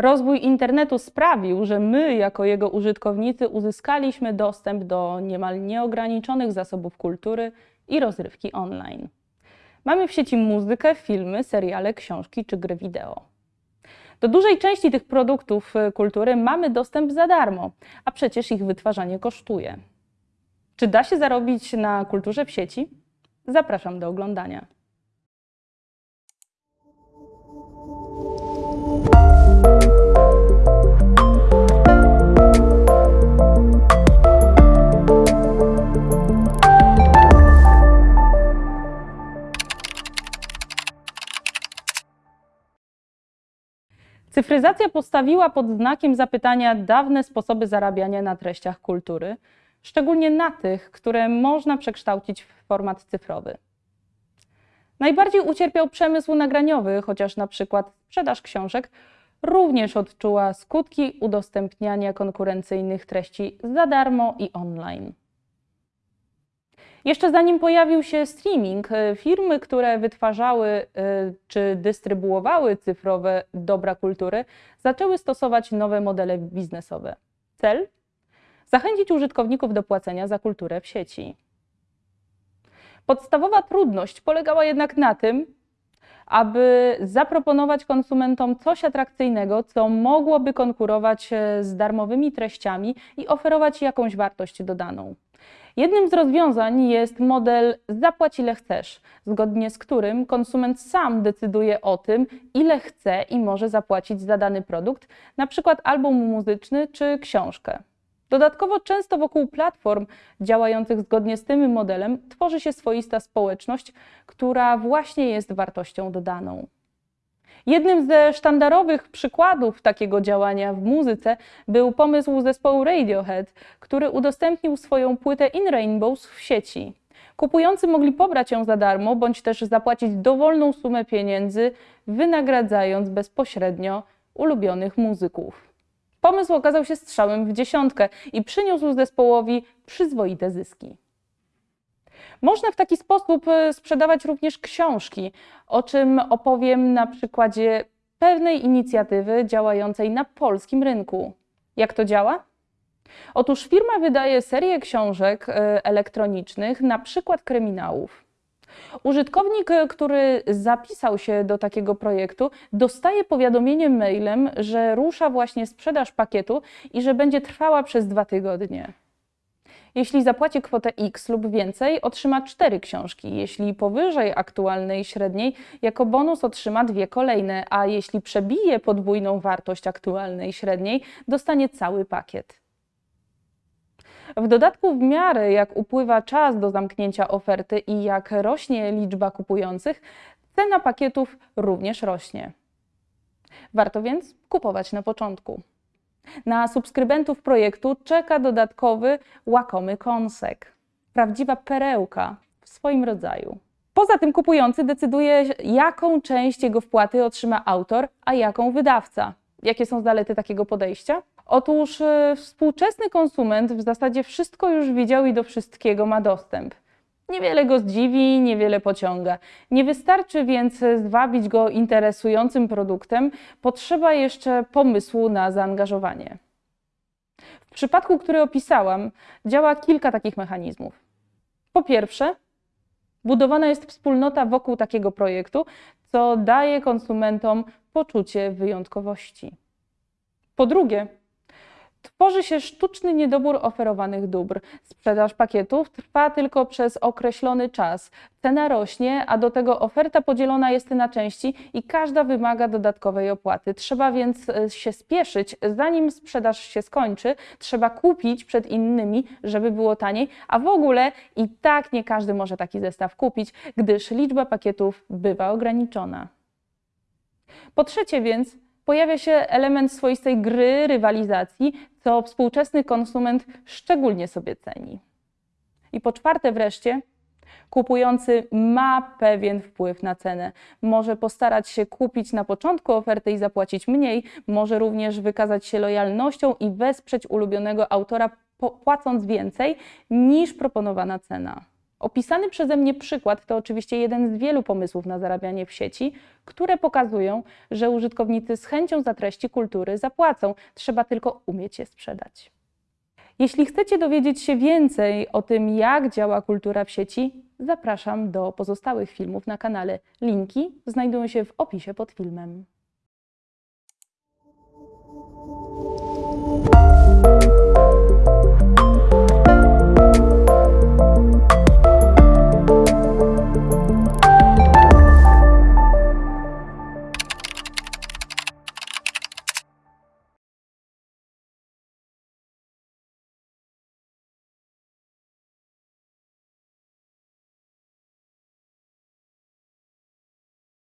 Rozwój internetu sprawił, że my, jako jego użytkownicy, uzyskaliśmy dostęp do niemal nieograniczonych zasobów kultury i rozrywki online. Mamy w sieci muzykę, filmy, seriale, książki czy gry wideo. Do dużej części tych produktów y, kultury mamy dostęp za darmo, a przecież ich wytwarzanie kosztuje. Czy da się zarobić na kulturze w sieci? Zapraszam do oglądania. Cyfryzacja postawiła pod znakiem zapytania dawne sposoby zarabiania na treściach kultury, szczególnie na tych, które można przekształcić w format cyfrowy. Najbardziej ucierpiał przemysł nagraniowy, chociaż na przykład sprzedaż książek również odczuła skutki udostępniania konkurencyjnych treści za darmo i online. Jeszcze zanim pojawił się streaming, e, firmy, które wytwarzały e, czy dystrybuowały cyfrowe dobra kultury, zaczęły stosować nowe modele biznesowe. Cel? Zachęcić użytkowników do płacenia za kulturę w sieci. Podstawowa trudność polegała jednak na tym, aby zaproponować konsumentom coś atrakcyjnego, co mogłoby konkurować e, z darmowymi treściami i oferować jakąś wartość dodaną. Jednym z rozwiązań jest model zapłać ile chcesz, zgodnie z którym konsument sam decyduje o tym, ile chce i może zapłacić za dany produkt, na przykład album muzyczny czy książkę. Dodatkowo często wokół platform działających zgodnie z tym modelem tworzy się swoista społeczność, która właśnie jest wartością dodaną. Jednym ze sztandarowych przykładów takiego działania w muzyce był pomysł zespołu Radiohead, który udostępnił swoją płytę In Rainbows w sieci. Kupujący mogli pobrać ją za darmo, bądź też zapłacić dowolną sumę pieniędzy, wynagradzając bezpośrednio ulubionych muzyków. Pomysł okazał się strzałem w dziesiątkę i przyniósł zespołowi przyzwoite zyski. Można w taki sposób e, sprzedawać również książki, o czym opowiem na przykładzie pewnej inicjatywy działającej na polskim rynku. Jak to działa? Otóż firma wydaje serię książek e, elektronicznych, na przykład kryminałów. Użytkownik, e, który zapisał się do takiego projektu, dostaje powiadomienie mailem, że rusza właśnie sprzedaż pakietu i że będzie trwała przez dwa tygodnie. Jeśli zapłaci kwotę X lub więcej, otrzyma cztery książki. Jeśli powyżej aktualnej średniej, jako bonus otrzyma dwie kolejne, a jeśli przebije podwójną wartość aktualnej średniej, dostanie cały pakiet. W dodatku, w miarę jak upływa czas do zamknięcia oferty i jak rośnie liczba kupujących, cena pakietów również rośnie. Warto więc kupować na początku. Na subskrybentów projektu czeka dodatkowy łakomy kąsek. Prawdziwa perełka w swoim rodzaju. Poza tym kupujący decyduje, jaką część jego wpłaty otrzyma autor, a jaką wydawca. Jakie są zalety takiego podejścia? Otóż y, współczesny konsument w zasadzie wszystko już widział i do wszystkiego ma dostęp. Niewiele go zdziwi, niewiele pociąga. Nie wystarczy więc zwabić go interesującym produktem, potrzeba jeszcze pomysłu na zaangażowanie. W przypadku, który opisałam, działa kilka takich mechanizmów. Po pierwsze, budowana jest wspólnota wokół takiego projektu, co daje konsumentom poczucie wyjątkowości. Po drugie, Tworzy się sztuczny niedobór oferowanych dóbr. Sprzedaż pakietów trwa tylko przez określony czas. Cena rośnie, a do tego oferta podzielona jest na części i każda wymaga dodatkowej opłaty. Trzeba więc e, się spieszyć, zanim sprzedaż się skończy. Trzeba kupić przed innymi, żeby było taniej, a w ogóle i tak nie każdy może taki zestaw kupić, gdyż liczba pakietów bywa ograniczona. Po trzecie więc, pojawia się element swoistej gry, rywalizacji, co współczesny konsument szczególnie sobie ceni. I po czwarte wreszcie, kupujący ma pewien wpływ na cenę. Może postarać się kupić na początku oferty i zapłacić mniej, może również wykazać się lojalnością i wesprzeć ulubionego autora płacąc więcej niż proponowana cena. Opisany przeze mnie przykład to oczywiście jeden z wielu pomysłów na zarabianie w sieci, które pokazują, że użytkownicy z chęcią za treści kultury zapłacą, trzeba tylko umieć je sprzedać. Jeśli chcecie dowiedzieć się więcej o tym, jak działa kultura w sieci, zapraszam do pozostałych filmów na kanale. Linki znajdują się w opisie pod filmem.